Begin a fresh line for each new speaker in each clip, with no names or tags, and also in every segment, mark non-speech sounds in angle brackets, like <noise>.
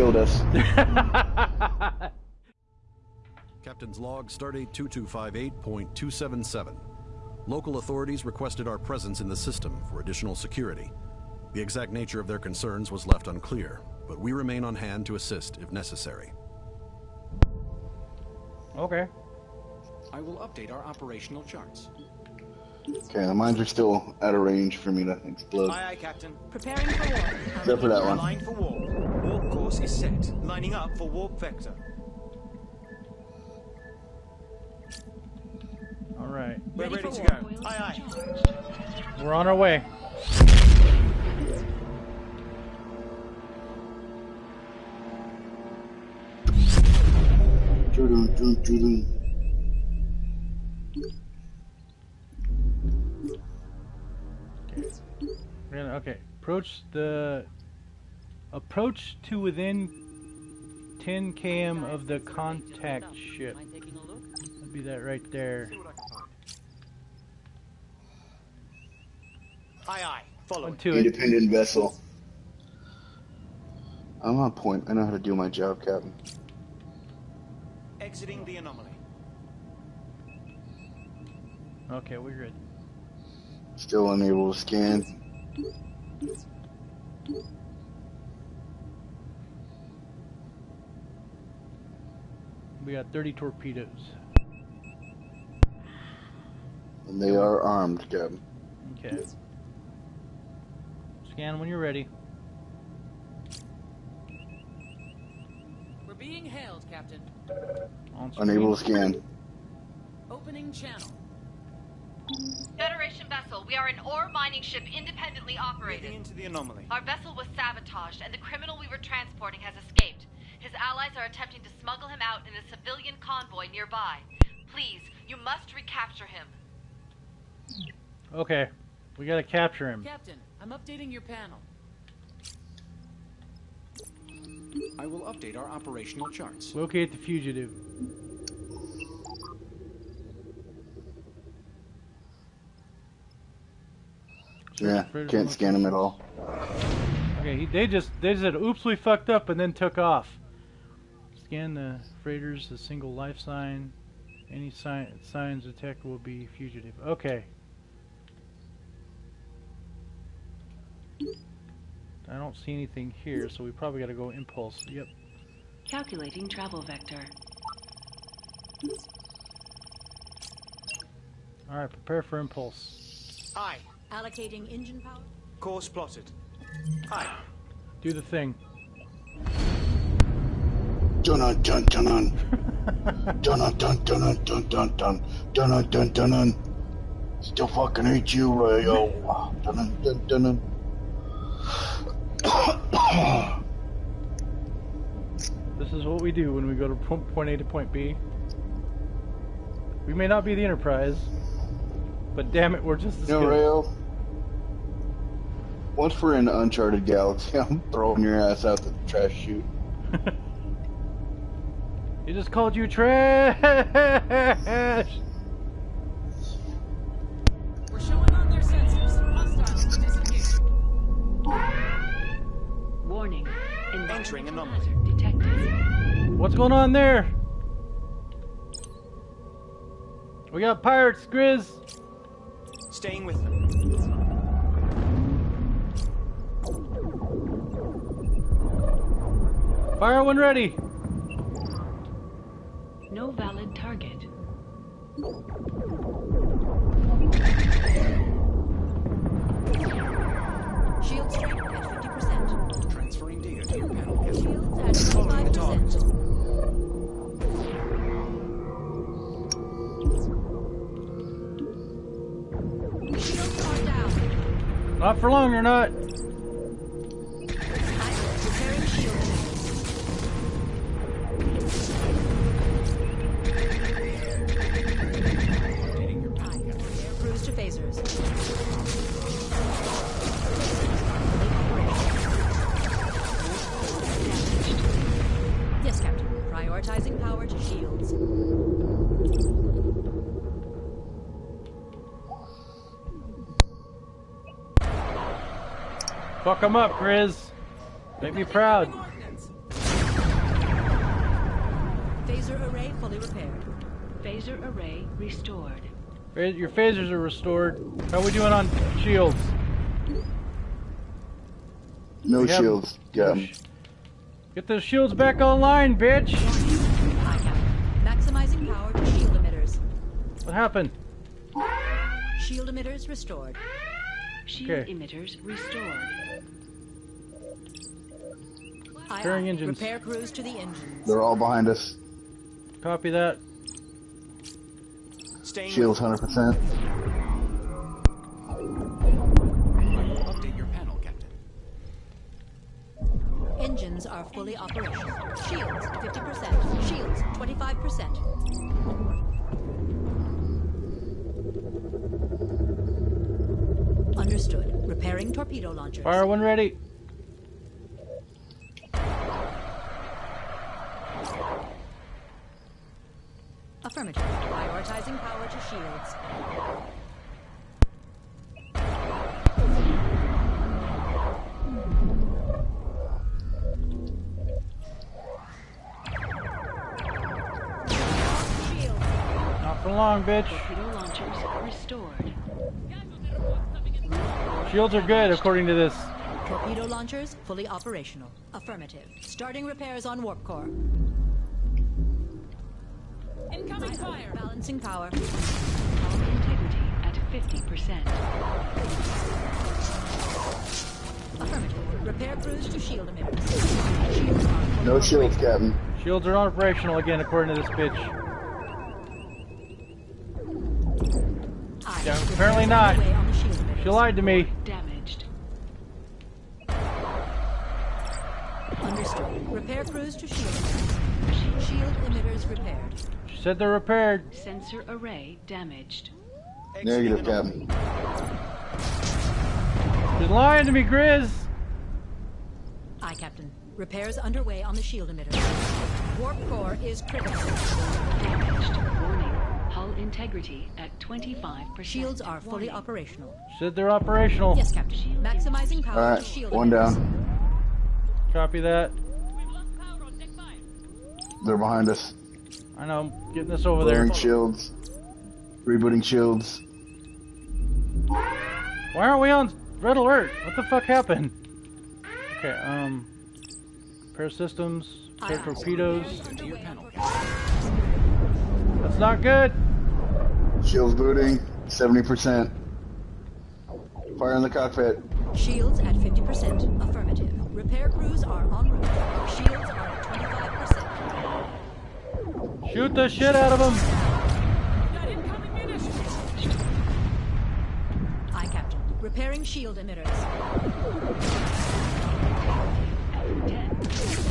You killed us. <laughs>
Captain's log, Stardate 2258.277. Local authorities requested our presence in the system for additional security. The exact nature of their concerns was left unclear, but we remain on hand to assist if necessary.
Okay.
I will update our operational charts.
Okay, the mines are still out of range for me to explode.
Aye, aye, Captain.
Preparing for warp.
Except for that one.
Line for warp. Warp course is set. Lining up for warp vector.
All right.
We're
Ready
ready, to
warp.
go. Aye, aye.
We're on our way. Gonna okay. Approach the approach to within 10 km of the contact ship.
Mind taking a look?
That'd be that right there.
See what I can find. Aye, aye. Follow.
Onto it.
Independent vessel. I'm on point. I know how to do my job, Captain.
Exiting the anomaly.
Okay, we're good.
Still unable to scan.
We got 30 torpedoes.
And they are armed, Captain.
Okay. Scan when you're ready.
We're being hailed, Captain.
Unable to scan.
Opening channel.
Federation vessel, we are an ore mining ship independently
Moving
operated.
into the anomaly.
Our vessel was sabotaged, and the criminal we were transporting has escaped. His allies are attempting to smuggle him out in a civilian convoy nearby. Please, you must recapture him.
Okay. We gotta capture him.
Captain, I'm updating your panel.
I will update our operational charts.
Locate the fugitive.
Yeah, can't scan them at all.
Okay, he, they just they said, "Oops, we fucked up," and then took off. Scan the freighters, a single life sign. Any sign, signs detected will be fugitive. Okay. I don't see anything here, so we probably got to go impulse. Yep.
Calculating travel vector.
All right, prepare for impulse.
Aye.
Allocating engine power.
Course plotted. Aye.
Do the thing.
Dun dun dun dun dun dun dun dun dun dun dun dun dun dun dun dun. Still fucking hate you, Rayo. Dun dun dun dun dun.
This is what we do when we go to point A to point B. We may not be the Enterprise, but damn it, we're just as
You know,
good.
Rayo. Once we're in the uncharted galaxy, <laughs> I'm throwing your ass out the trash chute. <laughs>
He just called you trash.
We're showing on their sensors. Hostiles disengaged.
Warning.
Entering anomaly.
detected.
What's going on there? We got pirates, Grizz.
Staying with them.
Fire when ready.
No valid target.
Not for long, you're not.
Yes, Captain. Prioritizing power to shields.
Fuck them up, Grizz. Make me proud.
Phaser array fully repaired.
Phaser array restored.
Your phasers are restored. How we doing on shields?
No
yep.
shields. Got.
Get those shields back online, bitch!
Maximizing power to shield emitters.
What happened?
Shield emitters restored.
Shield
Okay.
emitters restored.
Repairing engines.
Repair crews to the engines.
They're all behind us.
Copy that.
Staying
Shields 100%.
Update your panel, Captain.
Engines are fully operational. Shields 50%. Shields 25%. Understood. Repairing torpedo launchers.
Fire one ready.
Affirmative. Prioritizing power to shields. Shields.
Not for long, bitch.
Torpedo launchers restored.
Shields are good, according to this.
Torpedo launchers fully operational. Affirmative. Starting repairs on warp core. Incoming fire. Balancing power.
Hull integrity at 50%.
Affirmative. Repair crews to shield emitters. Shields are
No shields, Captain.
Shields are operational again, according to this bitch.
Aye.
Yeah, apparently not. She lied to me.
Damaged.
Understood. Repair crews to shield. Shield emitters repaired.
She said they're repaired.
Sensor array damaged.
Negative, Captain.
She's lying to me, Grizz.
Aye, Captain. Repairs underway on the shield emitters. Warp core is critical.
Damaged. Warning. Integrity at 25%.
Shields are fully
Warning.
operational.
She said they're operational.
Yes, Captain. Maximizing power to
Alright,
shield
one down.
Copy that.
They're behind us.
I know. I'm getting this over there.
Clearing shields. Rebooting shields.
Why aren't we on red alert? What the fuck happened? Okay, um... Repair systems, repair
Aye, aye.
torpedoes. That's not good!
Shields booting. 70%. Fire in the cockpit.
Shields at 50%. Affirmative. Repair crews are en route. Shields are at 25%.
Shoot the shit out of them!
Aye, Captain. Repairing shield emitters.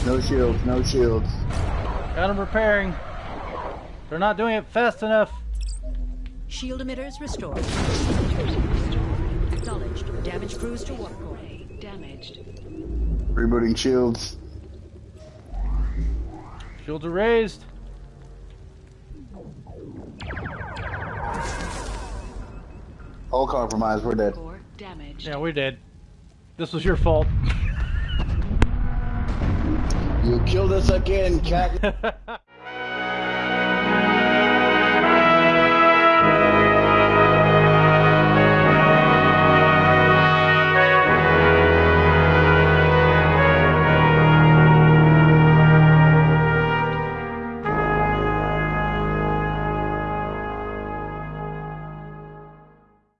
No shields, no shields.
Got them repairing. They're not doing it fast enough.
Shield emitters restored. Acknowledged. Damage crews to warp core.
Damaged.
Rebooting shields.
Shields are raised.
All compromised, we're dead.
Core damaged.
Yeah, we did. This was your fault.
You killed us again, cat. <laughs>